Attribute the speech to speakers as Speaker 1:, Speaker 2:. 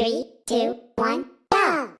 Speaker 1: Three, two, one, go!